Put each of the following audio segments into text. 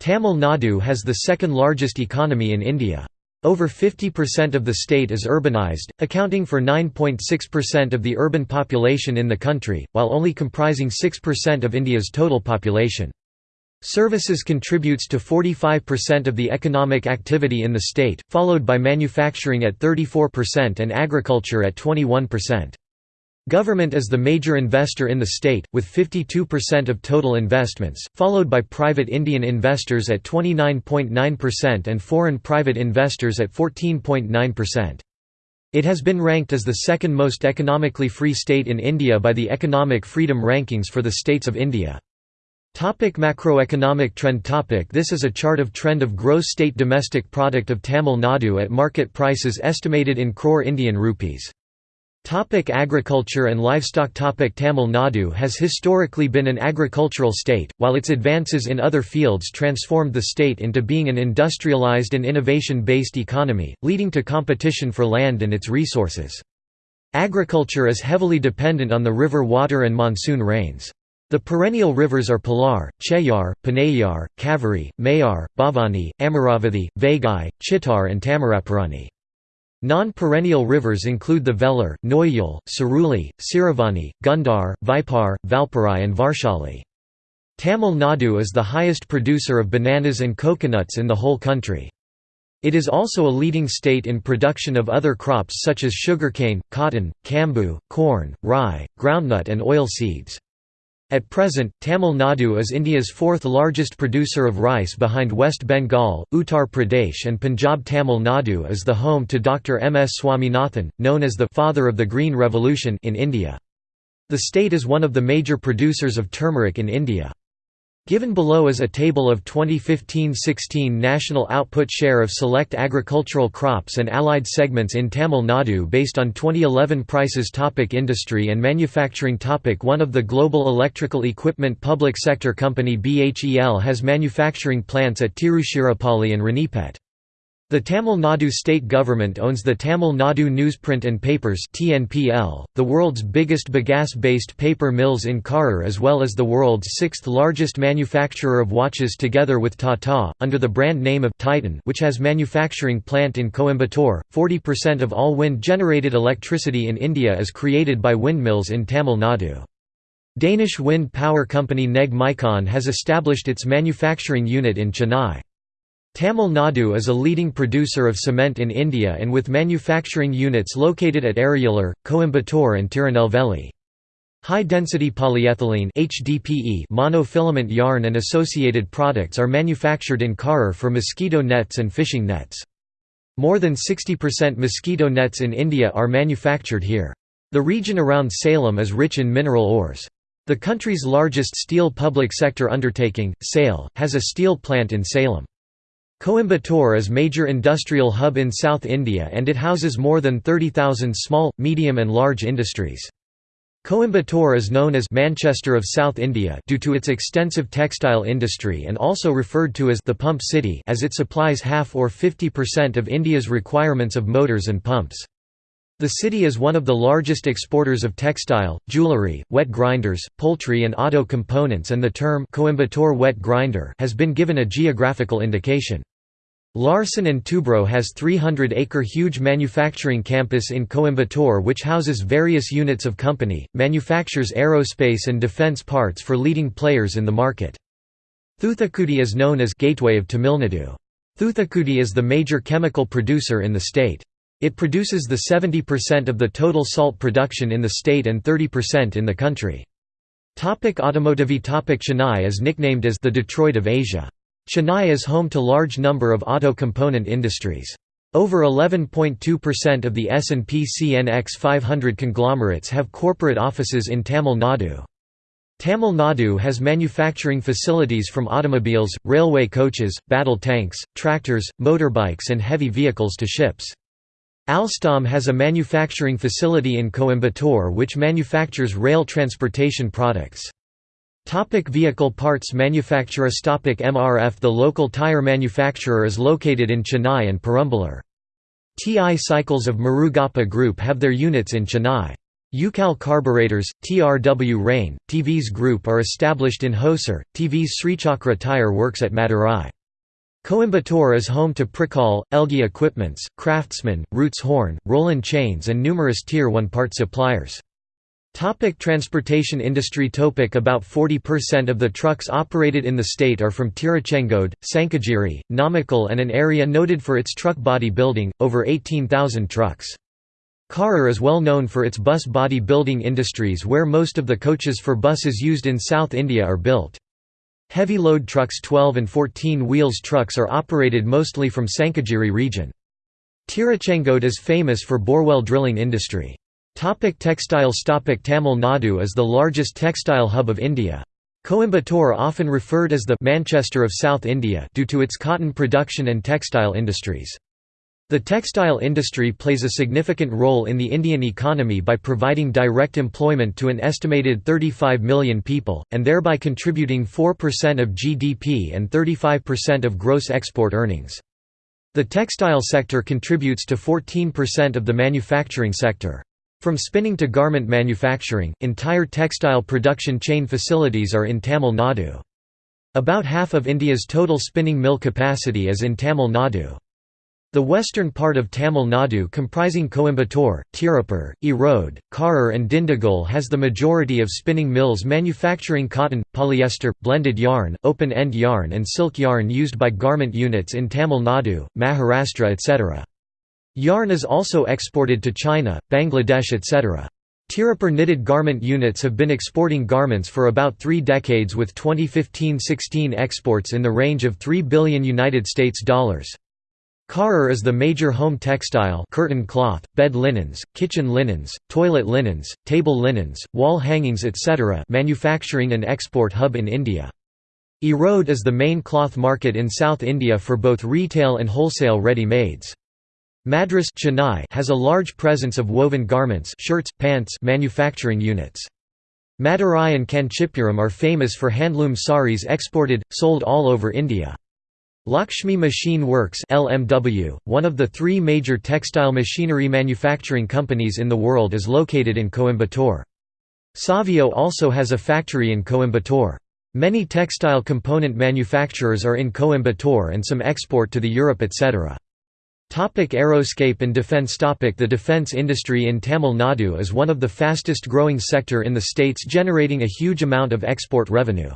Tamil Nadu has the second largest economy in India. Over 50% of the state is urbanized, accounting for 9.6% of the urban population in the country, while only comprising 6% of India's total population. Services contributes to 45% of the economic activity in the state, followed by manufacturing at 34% and agriculture at 21%. Government is the major investor in the state, with 52% of total investments, followed by private Indian investors at 29.9% and foreign private investors at 14.9%. It has been ranked as the second most economically free state in India by the Economic Freedom Rankings for the States of India. Topic macroeconomic trend topic This is a chart of trend of gross state domestic product of Tamil Nadu at market prices estimated in crore Indian rupees. Topic agriculture and livestock topic Tamil Nadu has historically been an agricultural state, while its advances in other fields transformed the state into being an industrialized and innovation-based economy, leading to competition for land and its resources. Agriculture is heavily dependent on the river water and monsoon rains. The perennial rivers are Palar, Cheyyar, Ponnaiyar, Kaveri, Moyar, Bhavani, Amaravathi, Vaigai, Chittar and Thamiraparani. Non-perennial rivers include the Velar, Noyal, Suruli, Siruvani, Gundar, Vaipar, Valparai and Varshali. Tamil Nadu is the highest producer of bananas and coconuts in the whole country. It is also a leading state in production of other crops such as sugarcane, cotton, cambu, corn, rye, groundnut and oil seeds. At present, Tamil Nadu is India's fourth largest producer of rice behind West Bengal, Uttar Pradesh and Punjab. Tamil Nadu is the home to Dr. M. S. Swaminathan, known as the «father of the Green Revolution» in India. The state is one of the major producers of turmeric in India. Given below is a table of 2015–16 national output share of select agricultural crops and allied segments in Tamil Nadu based on 2011 prices topic Industry and manufacturing topic One of the global electrical equipment public sector company BHEL has manufacturing plants at Tiruchirappalli and Ranipet. The Tamil Nadu state government owns the Tamil Nadu Newsprint and Papers (TNPL), the world's biggest bagasse-based paper mills in Karur as well as the world's sixth largest manufacturer of watches together with Tata under the brand name of Titan, which has manufacturing plant in Coimbatore. 40% of all wind-generated electricity in India is created by windmills in Tamil Nadu. Danish wind power company Neg Micon has established its manufacturing unit in Chennai. Tamil Nadu is a leading producer of cement in India and with manufacturing units located at Ariyalur, Coimbatore and Tirunelveli. High-density polyethylene HDPE monofilament yarn and associated products are manufactured in Karur for mosquito nets and fishing nets. More than 60% mosquito nets in India are manufactured here. The region around Salem is rich in mineral ores. The country's largest steel public sector undertaking, SAIL, has a steel plant in Salem. Coimbatore is major industrial hub in South India and it houses more than 30,000 small, medium and large industries. Coimbatore is known as Manchester of South India due to its extensive textile industry and also referred to as the pump city as it supplies half or 50% of India's requirements of motors and pumps. The city is one of the largest exporters of textile, jewellery, wet grinders, poultry and auto components and the term Coimbatore wet grinder has been given a geographical indication. Larsen & Toubro has 300-acre huge manufacturing campus in Coimbatore which houses various units of company, manufactures aerospace and defence parts for leading players in the market. Thoothukudi is known as Gateway of Tamilnadu. Thoothukudi is the major chemical producer in the state. It produces the 70% of the total salt production in the state and 30% in the country. Topic automotive Topic Chennai is nicknamed as the Detroit of Asia. Chennai is home to large number of auto component industries. Over 11.2% of the S&P CNX 500 conglomerates have corporate offices in Tamil Nadu. Tamil Nadu has manufacturing facilities from automobiles, railway coaches, battle tanks, tractors, motorbikes and heavy vehicles to ships. Alstom has a manufacturing facility in Coimbatore which manufactures rail transportation products. Topic vehicle parts manufacturer Topic MRF The local tire manufacturer is located in Chennai and Perambalur. TI Cycles of Murugappa Group have their units in Chennai. Ucal Carburetors, TRW Rane, TVS Group are established in Hosur, TVS Srichakra Tire Works at Madurai. Coimbatore is home to Pricol, Elgi Equipments, Craftsman, Roots Horn, Roland Chains and numerous Tier 1 part suppliers. Topic transportation industry Topic About 40% of the trucks operated in the state are from Tiruchengode, Sankagiri, Namakkal and an area noted for its truck body building, over 18,000 trucks. Karur is well known for its bus body building industries where most of the coaches for buses used in South India are built. Heavy load trucks 12 and 14 wheels trucks are operated mostly from Sankagiri region. Tiruchengode is famous for borewell drilling industry. Topic textiles Topic Tamil Nadu is the largest textile hub of India. Coimbatore often referred as the Manchester of South India due to its cotton production and textile industries. The textile industry plays a significant role in the Indian economy by providing direct employment to an estimated 35 million people, and thereby contributing 4% of GDP and 35% of gross export earnings. The textile sector contributes to 14% of the manufacturing sector. From spinning to garment manufacturing, entire textile production chain facilities are in Tamil Nadu. About half of India's total spinning mill capacity is in Tamil Nadu. The western part of Tamil Nadu comprising Coimbatore, Tirupur, Erode, Karur and Dindigul has the majority of spinning mills manufacturing cotton, polyester, blended yarn, open-end yarn and silk yarn used by garment units in Tamil Nadu, Maharashtra etc. Yarn is also exported to China, Bangladesh etc. Tirupur knitted garment units have been exporting garments for about three decades with 2015–16 exports in the range of 3 billion United States dollars. Karur is the major home textile curtain cloth, bed linens, kitchen linens, toilet linens, table linens, wall hangings etc. manufacturing and export hub in India. Erode is the main cloth market in South India for both retail and wholesale ready-mades. Madras Chennai has a large presence of woven garments shirts, pants manufacturing units. Madurai and Kanchipuram are famous for handloom saris exported, sold all over India. Lakshmi Machine Works LMW, one of the three major textile machinery manufacturing companies in the world is located in Coimbatore. Savio also has a factory in Coimbatore. Many textile component manufacturers are in Coimbatore and some export to the Europe etc. Topic aerospace and defense topic The defense industry in Tamil Nadu is one of the fastest growing sector in the states generating a huge amount of export revenue.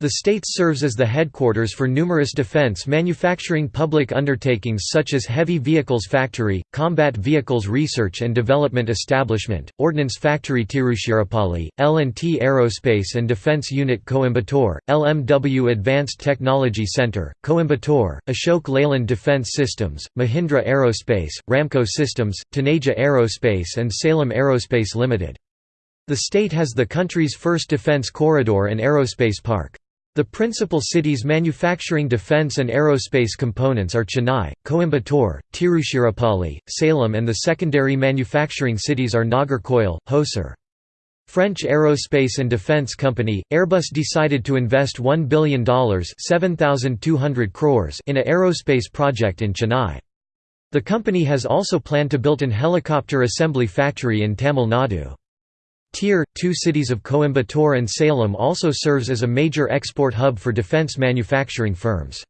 The state serves as the headquarters for numerous defense manufacturing public undertakings such as Heavy Vehicles Factory, Combat Vehicles Research and Development Establishment, Ordnance Factory Tiruchirappalli, L&T Aerospace and Defense Unit Coimbatore, LMW Advanced Technology Center, Coimbatore, Ashok Leyland Defense Systems, Mahindra Aerospace, Ramco Systems, Taneja Aerospace and Salem Aerospace Limited. The state has the country's first defense corridor and aerospace park. The principal cities manufacturing defense and aerospace components are Chennai, Coimbatore, Tiruchirappalli, Salem and the secondary manufacturing cities are Nagercoil, Hosur. French aerospace and defense company, Airbus decided to invest $1 billion crores in a aerospace project in Chennai. The company has also planned to build an helicopter assembly factory in Tamil Nadu. Tier, two cities of Coimbatore and Salem also serves as a major export hub for defense manufacturing firms.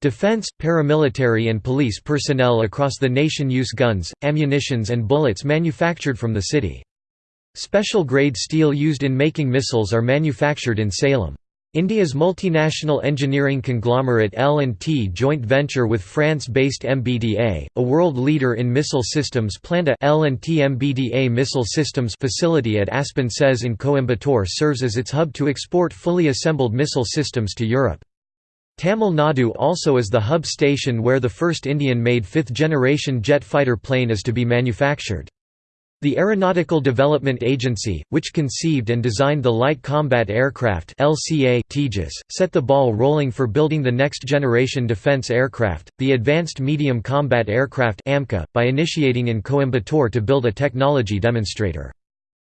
Defense, paramilitary and police personnel across the nation use guns, ammunitions and bullets manufactured from the city. Special grade steel used in making missiles are manufactured in Salem. India's multinational engineering conglomerate L&T joint venture with France-based MBDA, a world leader in missile systems planned a L&T MBDA missile systems facility at Aspen SEZ in Coimbatore serves as its hub to export fully assembled missile systems to Europe. Tamil Nadu also is the hub station where the first Indian-made fifth-generation jet fighter plane is to be manufactured. The Aeronautical Development Agency, which conceived and designed the Light Combat Aircraft (LCA) Tejas, set the ball rolling for building the next generation defense aircraft, the Advanced Medium Combat Aircraft (AMCA), by initiating in Coimbatore to build a technology demonstrator.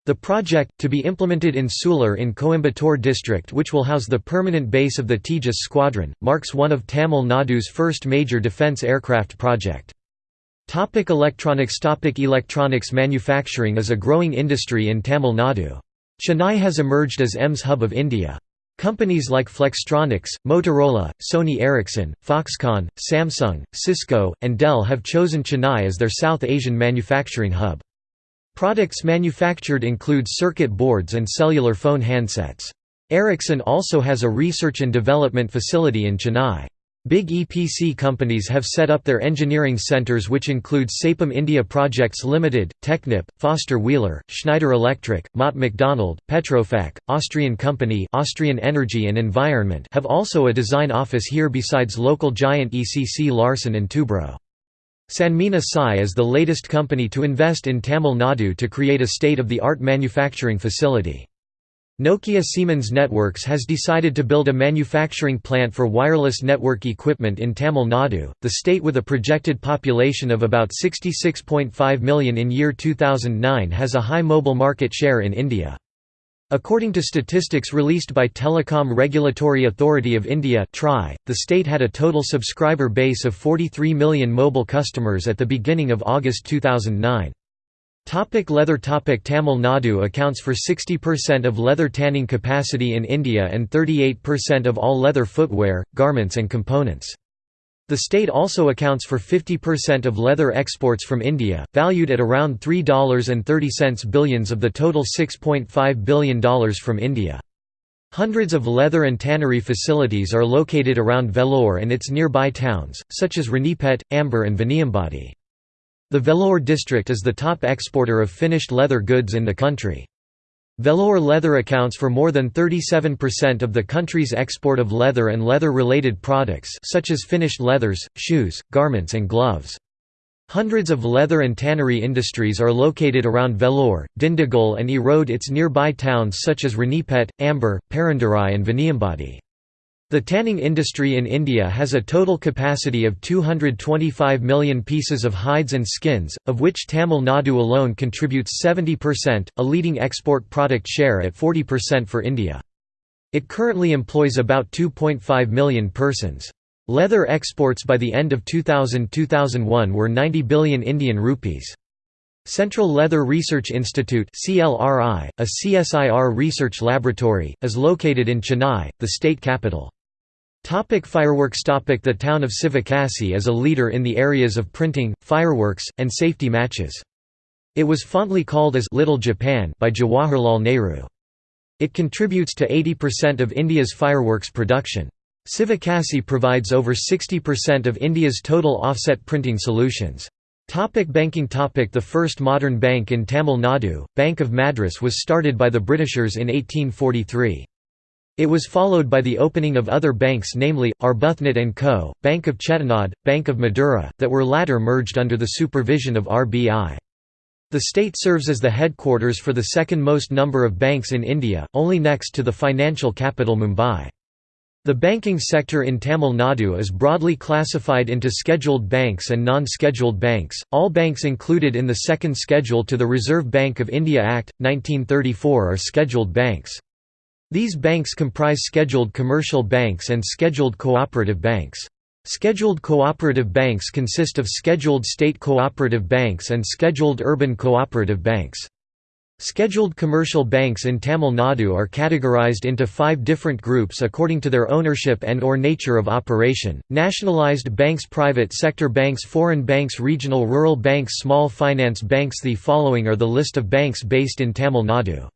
The project, to be implemented in Sulur in Coimbatore district which will house the permanent base of the Tejas squadron, marks one of Tamil Nadu's first major defence aircraft project. Topic electronics Topic Electronics manufacturing is a growing industry in Tamil Nadu. Chennai has emerged as EMS hub of India. Companies like Flextronics, Motorola, Sony Ericsson, Foxconn, Samsung, Cisco, and Dell have chosen Chennai as their South Asian manufacturing hub. Products manufactured include circuit boards and cellular phone handsets. Ericsson also has a research and development facility in Chennai. Big EPC companies have set up their engineering centers which include Saipem India Projects Limited, Technip, Foster Wheeler, Schneider Electric, Mott MacDonald, Petrofac, Austrian Company Austrian Energy and Environment have also a design office here besides local giant ECC Larsen and Toubro. Sanmina Sai is the latest company to invest in Tamil Nadu to create a state-of-the-art manufacturing facility. Nokia Siemens Networks has decided to build a manufacturing plant for wireless network equipment in Tamil Nadu, the state with a projected population of about 66.5 million in year 2009 has a high mobile market share in India. According to statistics released by Telecom Regulatory Authority of India the state had a total subscriber base of 43 million mobile customers at the beginning of August 2009. Topic leather topic Tamil Nadu accounts for 60% of leather tanning capacity in India and 38% of all leather footwear, garments and components. The state also accounts for 50% of leather exports from India, valued at around $3.30 billions of the total $6.5 billion from India. Hundreds of leather and tannery facilities are located around Vellore and its nearby towns, such as Ranipet, Ambur and Vaniambadi. The Vellore district is the top exporter of finished leather goods in the country. Vellore leather accounts for more than 37% of the country's export of leather and leather-related products such as finished leathers, shoes, garments and gloves. Hundreds of leather and tannery industries are located around Vellore, Dindigul and erode its nearby towns such as Ranipet, Ambur, Perundurai and Vaniambadi. The tanning industry in India has a total capacity of 225 million pieces of hides and skins, of which Tamil Nadu alone contributes 70%, a leading export product share at 40% for India. It currently employs about 2.5 million persons. Leather exports by the end of 2000–2001 were 90 billion Indian rupees. Central Leather Research Institute (CLRI), a CSIR research laboratory, is located in Chennai, the state capital. Topic fireworks Topic The town of Sivakasi is a leader in the areas of printing, fireworks, and safety matches. It was fondly called as Little Japan by Jawaharlal Nehru. It contributes to 80% of India's fireworks production. Sivakasi provides over 60% of India's total offset printing solutions. Topic banking topic The first modern bank in Tamil Nadu, Bank of Madras was started by the Britishers in 1843. It was followed by the opening of other banks namely, Arbuthnot & Co., Bank of Chettinad, Bank of Madura, that were latter merged under the supervision of RBI. The state serves as the headquarters for the second most number of banks in India, only next to the financial capital Mumbai. The banking sector in Tamil Nadu is broadly classified into scheduled banks and non-scheduled banks. All banks included in the second schedule to the Reserve Bank of India Act 1934 are scheduled banks. These banks comprise scheduled commercial banks and scheduled cooperative banks. Scheduled cooperative banks consist of scheduled state cooperative banks and scheduled urban cooperative banks. Scheduled commercial banks in Tamil Nadu are categorized into five different groups according to their ownership and or nature of operation, nationalized banks private sector banks foreign banks regional rural banks small finance banks The following are the list of banks based in Tamil Nadu.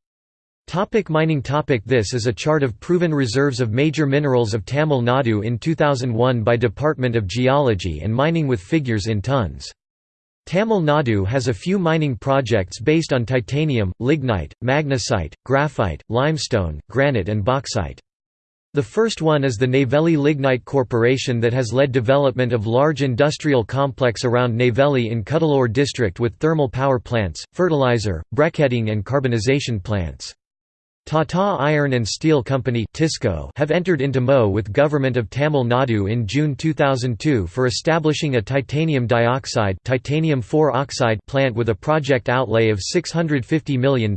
Topic mining topic This is a chart of proven reserves of major minerals of Tamil Nadu in 2001 by Department of Geology and Mining with figures in tons. Tamil Nadu has a few mining projects based on titanium, lignite, magnesite, graphite, limestone, granite and bauxite. The first one is the Neyveli Lignite Corporation that has led development of large industrial complex around Neyveli in Cuddalore district with thermal power plants, fertilizer, briquetting and carbonization plants. Tata Iron and Steel Company have entered into MO with Government of Tamil Nadu in June 2002 for establishing a titanium dioxide titanium plant with a project outlay of $650 million.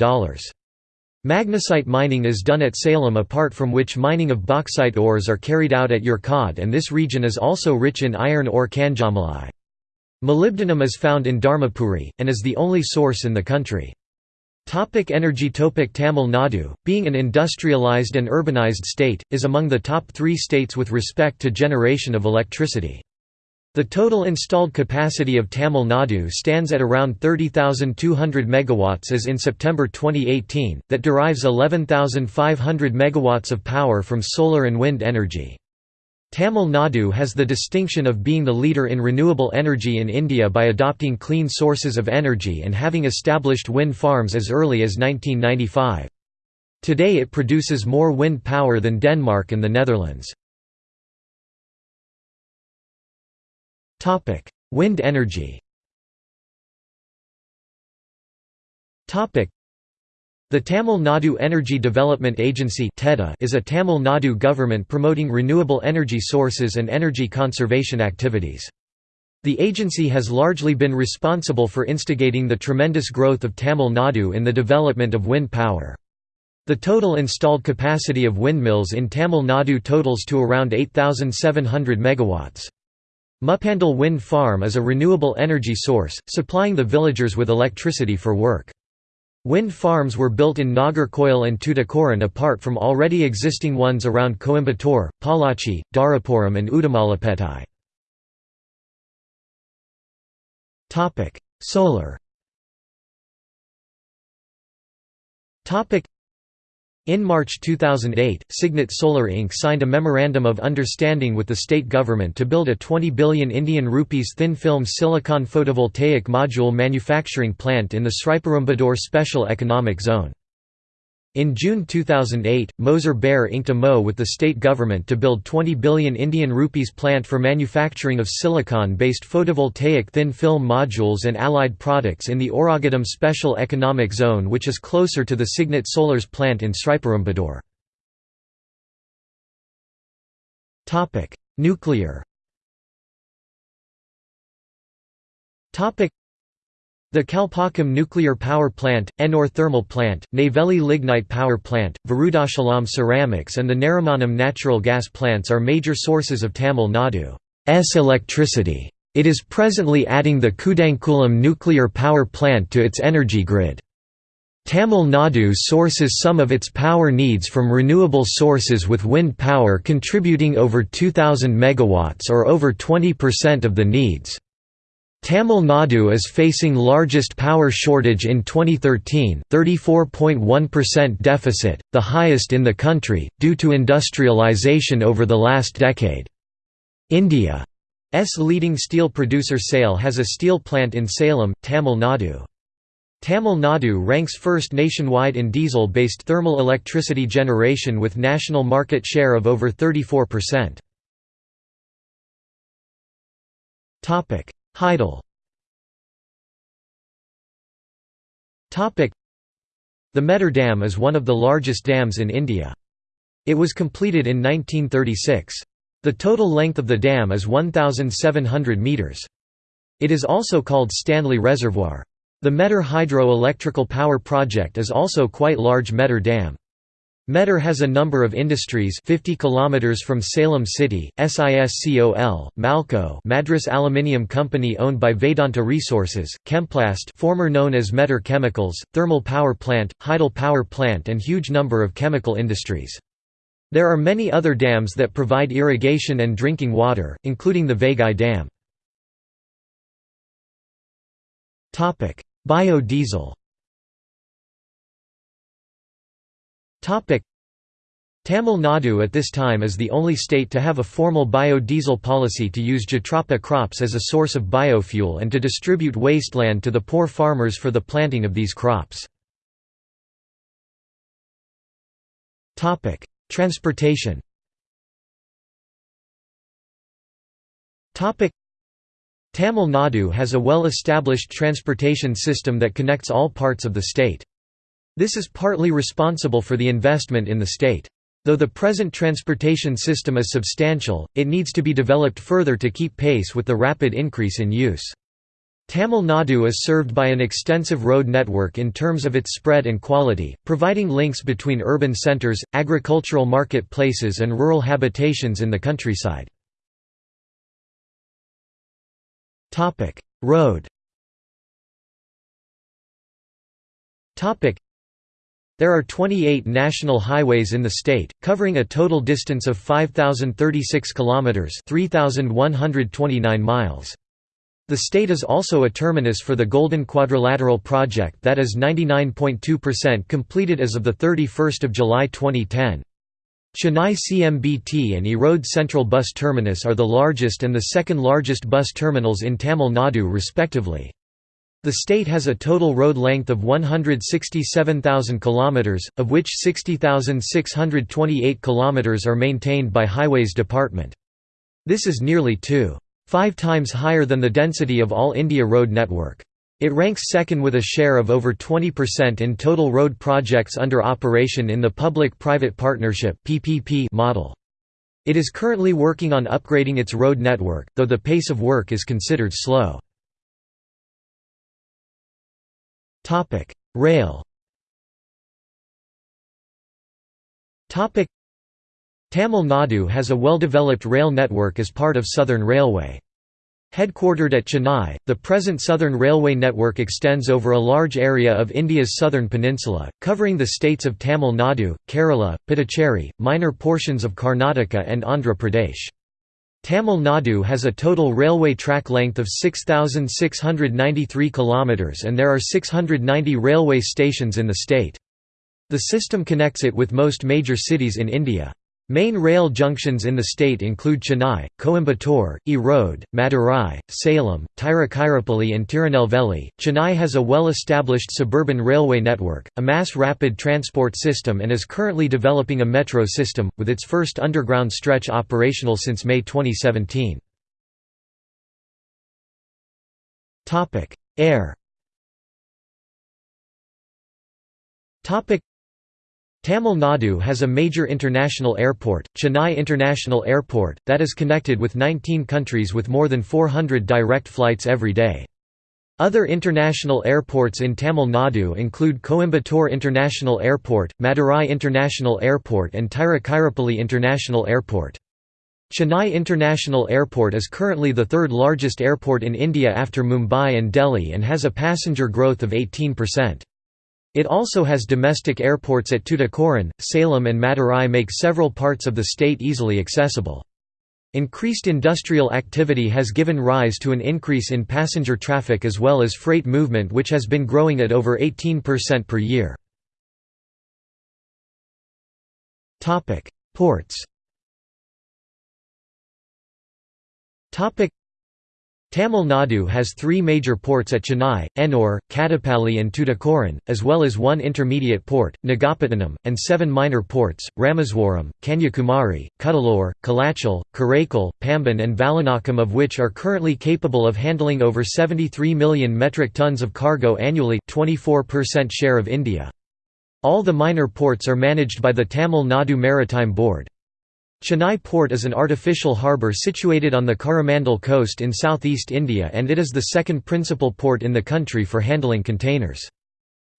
Magnesite mining is done at Salem apart from which mining of bauxite ores are carried out at Yercaud and this region is also rich in iron ore Kanjamalai. Molybdenum is found in Dharmapuri, and is the only source in the country. Topic energy Topic Tamil Nadu, being an industrialized and urbanized state, is among the top three states with respect to generation of electricity. The total installed capacity of Tamil Nadu stands at around 30,200 megawatts as in September 2018, that derives 11,500 megawatts of power from solar and wind energy. Tamil Nadu has the distinction of being the leader in renewable energy in India by adopting clean sources of energy and having established wind farms as early as 1995. Today it produces more wind power than Denmark and the Netherlands. Wind energy the Tamil Nadu Energy Development Agency is a Tamil Nadu government promoting renewable energy sources and energy conservation activities. The agency has largely been responsible for instigating the tremendous growth of Tamil Nadu in the development of wind power. The total installed capacity of windmills in Tamil Nadu totals to around 8,700 megawatts. Muppandal Wind Farm is a renewable energy source, supplying the villagers with electricity for work. Wind farms were built in Nagercoil and Tuticorin apart from already existing ones around Coimbatore, Pollachi, Dharapuram and Udumalaipettai. Solar in March 2008, Signet Solar Inc. signed a Memorandum of Understanding with the state government to build a 20 billion Indian rupees thin-film silicon photovoltaic module manufacturing plant in the Sriperumbudur Special Economic Zone. In June 2008, Moser Baer inked a MO with the state government to build 20 billion Indian rupees plant for manufacturing of silicon-based photovoltaic thin-film modules and allied products in the Oragadam Special Economic Zone which is closer to the Signet Solar's plant in Sriperumbudur. Nuclear the Kalpakkam Nuclear Power Plant, Ennore Thermal Plant, Neyveli Lignite Power Plant, Vriddhachalam Ceramics and the Narimanam natural gas plants are major sources of Tamil Nadu's electricity. It is presently adding the Kudankulam nuclear power plant to its energy grid. Tamil Nadu sources some of its power needs from renewable sources with wind power contributing over 2000 megawatts or over 20% of the needs. Tamil Nadu is facing largest power shortage in 2013, 34.1% deficit, the highest in the country, due to industrialization over the last decade. India's leading steel producer SAIL has a steel plant in Salem, Tamil Nadu. Tamil Nadu ranks first nationwide in diesel-based thermal electricity generation with national market share of over 34%. Hydel The Mettur Dam is one of the largest dams in India. It was completed in 1936. The total length of the dam is 1,700 metres. It is also called Stanley Reservoir. The Mettur Hydro-Electrical Power Project is also quite large Mettur Dam. Mettur has a number of industries 50 km from Salem City, SISCOL, Malco Madras Aluminium Company owned by Vedanta Resources, Chemplast former known as Mettur Chemicals, Thermal Power Plant, Hydel Power Plant and huge number of chemical industries. There are many other dams that provide irrigation and drinking water, including the Vaigai Dam. Biodiesel Tamil Nadu at this time is the only state to have a formal biodiesel policy to use jatropha crops as a source of biofuel and to distribute wasteland to the poor farmers for the planting of these crops. Transportation Tamil Nadu has a well-established transportation system that connects all parts of the state. This is partly responsible for the investment in the state. Though the present transportation system is substantial, it needs to be developed further to keep pace with the rapid increase in use. Tamil Nadu is served by an extensive road network in terms of its spread and quality, providing links between urban centres, agricultural market places and rural habitations in the countryside. Road There are 28 national highways in the state, covering a total distance of 5036 kilometers, 3129 miles. The state is also a terminus for the Golden Quadrilateral project that is 99.2% completed as of the 31st of July 2010. Chennai CMBT and Erode Central Bus Terminus are the largest and the second largest bus terminals in Tamil Nadu respectively. The state has a total road length of 167,000 kilometers, of which 60,628 kilometers are maintained by Highways Department. This is nearly 2.5 times higher than the density of all India road network. It ranks second with a share of over 20% in total road projects under operation in the Public-Private Partnership model. It is currently working on upgrading its road network, though the pace of work is considered slow. Topic: Rail. Topic: Tamil Nadu has a well-developed rail network as part of Southern Railway. Headquartered at Chennai, the present Southern Railway network extends over a large area of India's southern peninsula, covering the states of Tamil Nadu, Kerala, Puducherry, minor portions of Karnataka and Andhra Pradesh. Tamil Nadu has a total railway track length of 6,693 km and there are 690 railway stations in the state. The system connects it with most major cities in India. Main rail junctions in the state include Chennai, Coimbatore, Erode, Madurai, Salem, Tiruchirappalli and Tirunelveli. Chennai has a well-established suburban railway network, a mass rapid transport system and is currently developing a metro system, with its first underground stretch operational since May 2017. Air Tamil Nadu has a major international airport, Chennai International Airport, that is connected with 19 countries with more than 400 direct flights every day. Other international airports in Tamil Nadu include Coimbatore International Airport, Madurai International Airport and Tiruchirappalli International Airport. Chennai International Airport is currently the third largest airport in India after Mumbai and Delhi and has a passenger growth of 18%. It also has domestic airports at Tuticorin, Salem and Madurai make several parts of the state easily accessible. Increased industrial activity has given rise to an increase in passenger traffic as well as freight movement which has been growing at over 18% per year. Ports Tamil Nadu has three major ports at Chennai, Ennore, Kattupalli and Tuticorin, as well as one intermediate port, Nagapattinam, and seven minor ports, Rameswaram, Kanyakumari, Cuddalore, Kalachal, Karaikal, Pamban and Vallanakam of which are currently capable of handling over 73 million metric tons of cargo annually 24% share of India. All the minor ports are managed by the Tamil Nadu Maritime Board. Chennai Port is an artificial harbour situated on the Coromandel coast in southeast India and it is the second principal port in the country for handling containers.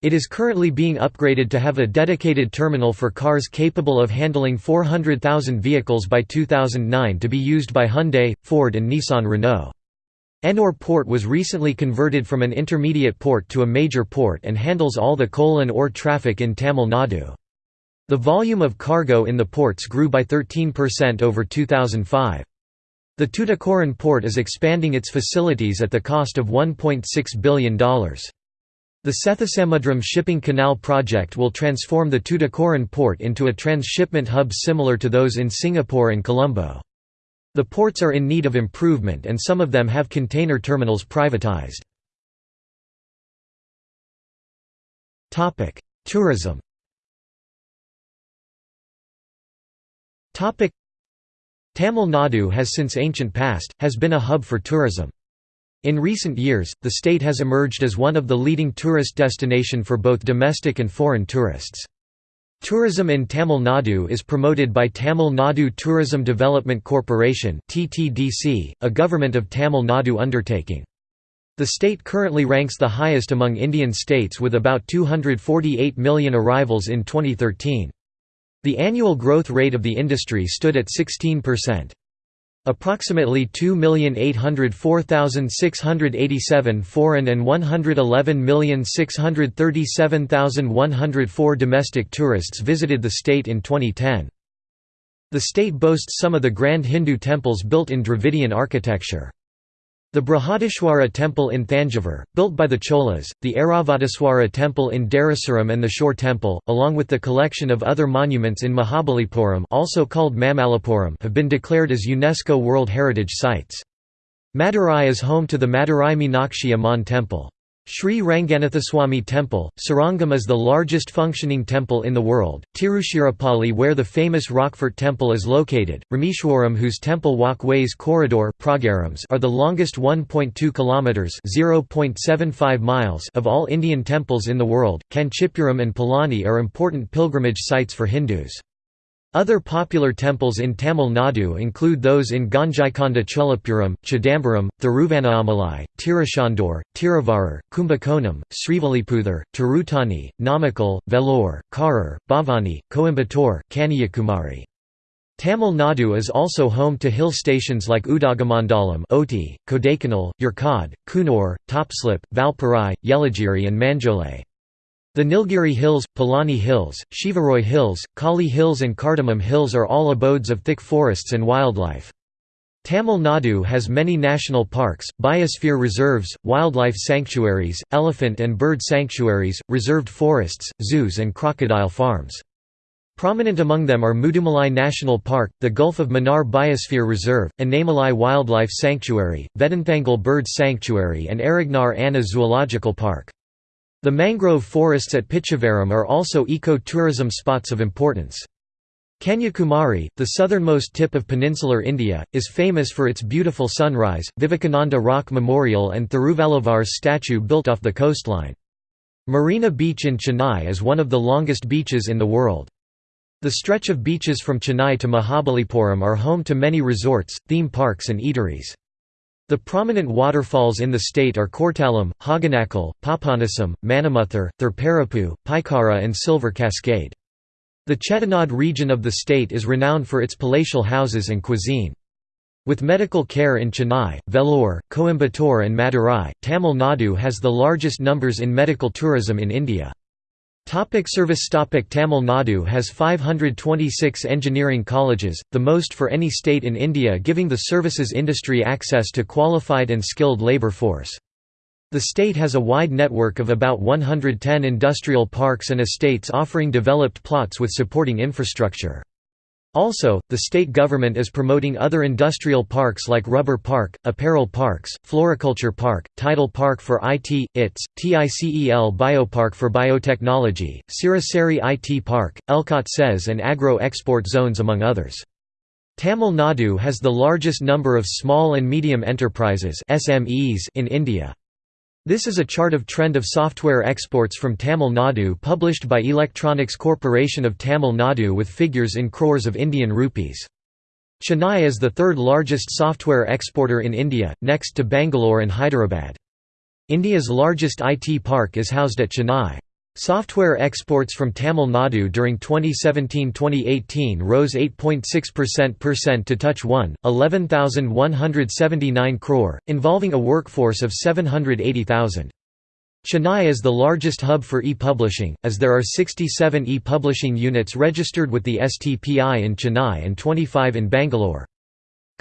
It is currently being upgraded to have a dedicated terminal for cars capable of handling 400,000 vehicles by 2009 to be used by Hyundai, Ford and Nissan Renault. Ennore Port was recently converted from an intermediate port to a major port and handles all the coal and ore traffic in Tamil Nadu. The volume of cargo in the ports grew by 13% over 2005. The Tuticorin port is expanding its facilities at the cost of $1.6 billion. The Sethusamudram Shipping Canal project will transform the Tuticorin port into a transshipment hub similar to those in Singapore and Colombo. The ports are in need of improvement and some of them have container terminals privatized. Tourism Tamil Nadu has since ancient past, has been a hub for tourism. In recent years, the state has emerged as one of the leading tourist destination for both domestic and foreign tourists. Tourism in Tamil Nadu is promoted by Tamil Nadu Tourism Development Corporation a government of Tamil Nadu undertaking. The state currently ranks the highest among Indian states with about 248 million arrivals in 2013. The annual growth rate of the industry stood at 16%. Approximately 2,804,687 foreign and 111,637,104 domestic tourists visited the state in 2010. The state boasts some of the grand Hindu temples built in Dravidian architecture. The Brihadishwara temple in Thanjavur, built by the Cholas, the Airavatesvara temple in Darasuram and the Shore temple, along with the collection of other monuments in Mahabalipuram also called Mamallapuram have been declared as UNESCO World Heritage Sites. Madurai is home to the Madurai Meenakshi Amman temple. Sri Ranganathaswamy Temple, Srirangam is the largest functioning temple in the world, Tiruchirappalli where the famous Rockfort Temple is located, Rameshwaram whose temple walkways corridor are the longest 1.2 kilometres (0.75 miles of all Indian temples in the world, Kanchipuram and Palani are important pilgrimage sites for Hindus. Other popular temples in Tamil Nadu include those in Gangaikonda Cholapuram, Chidambaram, Thiruvannamalai, Tiruchendur, Tiruvarur, Kumbakonam, Srivilliputhur, Tirutani, Namakkal, Vellore, Karur, Bhavani, Coimbatore, Kanyakumari. Tamil Nadu is also home to hill stations like Udagamandalam Ooty, Kodaikanal, Yercaud, Coonoor, Topslip, Valparai, Yelagiri and Manjolai. The Nilgiri Hills, Palani Hills, Shevaroy Hills, Kali Hills and Cardamom Hills are all abodes of thick forests and wildlife. Tamil Nadu has many national parks, biosphere reserves, wildlife sanctuaries, elephant and bird sanctuaries, reserved forests, zoos and crocodile farms. Prominent among them are Mudumalai National Park, the Gulf of Mannar Biosphere Reserve, Anaimalai Wildlife Sanctuary, Vedanthangal Bird Sanctuary and Arignar Anna Zoological Park. The mangrove forests at Pichavaram are also eco-tourism spots of importance. Kanyakumari, the southernmost tip of peninsular India, is famous for its beautiful sunrise, Vivekananda Rock Memorial and Thiruvalluvar's statue built off the coastline. Marina Beach in Chennai is one of the longest beaches in the world. The stretch of beaches from Chennai to Mahabalipuram are home to many resorts, theme parks and eateries. The prominent waterfalls in the state are Courtallam, Hogenakkal, Papanasam, Manamuthur, Thirparappu, Paikara and Silver Cascade. The Chettinad region of the state is renowned for its palatial houses and cuisine. With medical care in Chennai, Vellore, Coimbatore and Madurai, Tamil Nadu has the largest numbers in medical tourism in India. Topic service Topic Tamil Nadu has 526 engineering colleges, the most for any state in India giving the services industry access to qualified and skilled labour force. The state has a wide network of about 110 industrial parks and estates offering developed plots with supporting infrastructure. Also, the state government is promoting other industrial parks like Rubber Park, Apparel Parks, Floriculture Park, Tidal Park for IT, ITS, TICEL Biopark for Biotechnology, Siruseri IT Park, Elcot SEZ and Agro-Export Zones among others. Tamil Nadu has the largest number of small and medium enterprises in India. This is a chart of trend of software exports from Tamil Nadu published by Electronics Corporation of Tamil Nadu with figures in crores of Indian rupees. Chennai is the third largest software exporter in India, next to Bangalore and Hyderabad. India's largest IT park is housed at Chennai. Software exports from Tamil Nadu during 2017-2018 rose 8.6% to touch 1, 11,179 crore, involving a workforce of 780,000. Chennai is the largest hub for e-publishing, as there are 67 e-publishing units registered with the STPI in Chennai and 25 in Bangalore.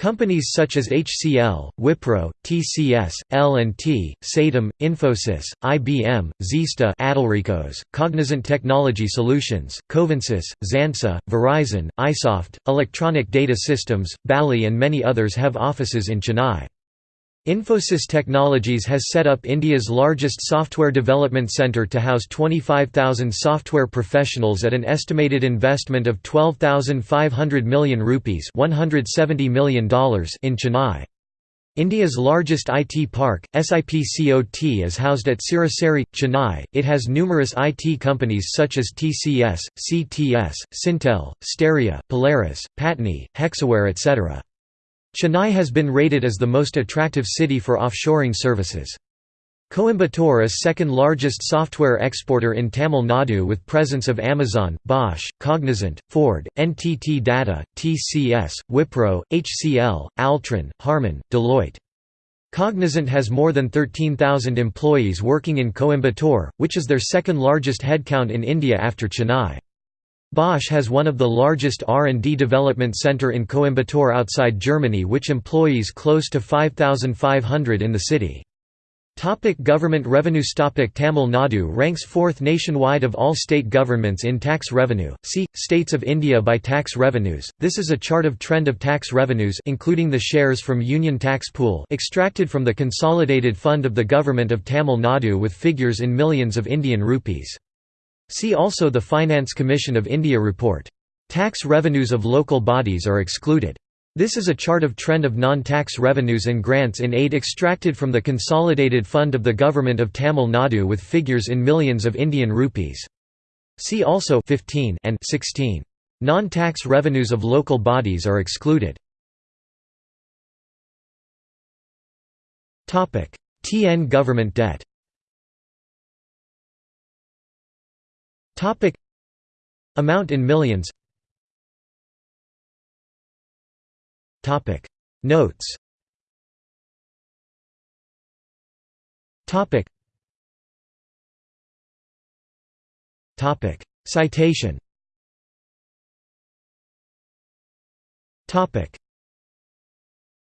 Companies such as HCL, Wipro, TCS, L&T, Satyam, Infosys, IBM, Zista Adelricos, Cognizant Technology Solutions, Covansys, Xansa, Verizon, iSoft, Electronic Data Systems, Bally and many others have offices in Chennai. Infosys Technologies has set up India's largest software development centre to house 25,000 software professionals at an estimated investment of 12,500 million rupees $170 million in Chennai. India's largest IT park, SIPCOT is housed at Siruseri, Chennai. It has numerous IT companies such as TCS, CTS, Syntel, Steria, Polaris, Patni, Hexaware etc. Chennai has been rated as the most attractive city for offshoring services. Coimbatore is second largest software exporter in Tamil Nadu with presence of Amazon, Bosch, Cognizant, Ford, NTT Data, TCS, Wipro, HCL, Altran, Harman, Deloitte. Cognizant has more than 13,000 employees working in Coimbatore, which is their second largest headcount in India after Chennai. Bosch has one of the largest R&D development center in Coimbatore outside Germany which employs close to 5,500 in the city. Topic government revenues Topic Tamil Nadu ranks fourth nationwide of all state governments in tax revenue. See States of India by tax revenues. This is a chart of trend of tax revenues including the shares from Union Tax Pool extracted from the consolidated fund of the government of Tamil Nadu with figures in millions of Indian rupees. See also the Finance Commission of India report. Tax revenues of local bodies are excluded. This is a chart of trend of non-tax revenues and grants in aid extracted from the consolidated fund of the government of Tamil Nadu with figures in millions of Indian rupees. See also 15 and 16. Non-tax revenues of local bodies are excluded. TN government debt Amount in millions. Topic. Notes. Topic. Topic. Citation. Topic